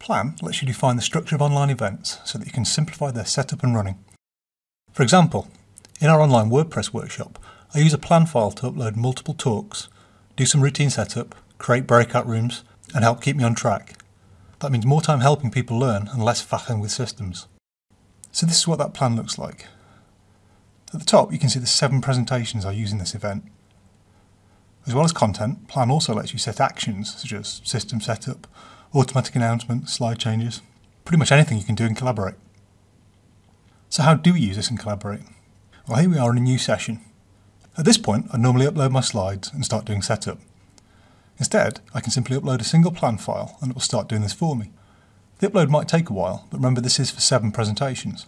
Plan lets you define the structure of online events so that you can simplify their setup and running. For example, in our online WordPress workshop, I use a plan file to upload multiple talks, do some routine setup, create breakout rooms, and help keep me on track. That means more time helping people learn and less faffing with systems. So this is what that plan looks like. At the top, you can see the seven presentations I use in this event. As well as content, Plan also lets you set actions such as system setup, automatic announcements, slide changes, pretty much anything you can do in Collaborate. So how do we use this in Collaborate? Well, here we are in a new session. At this point, I normally upload my slides and start doing setup. Instead, I can simply upload a single plan file and it will start doing this for me. The upload might take a while, but remember this is for seven presentations.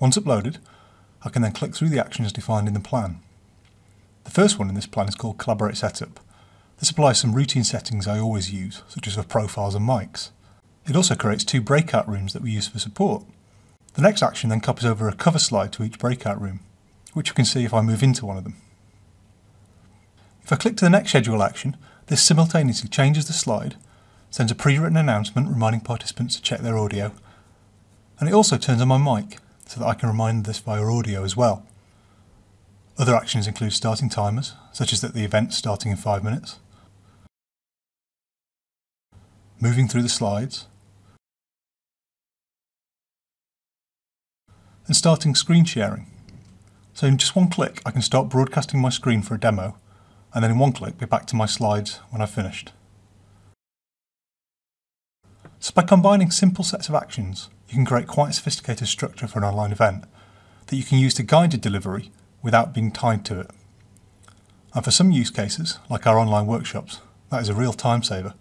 Once uploaded, I can then click through the actions defined in the plan. The first one in this plan is called Collaborate Setup. This applies some routine settings I always use, such as for profiles and mics. It also creates two breakout rooms that we use for support. The next action then copies over a cover slide to each breakout room, which you can see if I move into one of them. If I click to the next schedule action, this simultaneously changes the slide, sends a pre-written announcement reminding participants to check their audio, and it also turns on my mic so that I can remind this via audio as well. Other actions include starting timers, such as that the event's starting in 5 minutes, moving through the slides, and starting screen sharing. So in just one click I can start broadcasting my screen for a demo and then in one click be back to my slides when I've finished. So by combining simple sets of actions you can create quite a sophisticated structure for an online event that you can use to guide your delivery without being tied to it. And for some use cases, like our online workshops, that is a real time saver.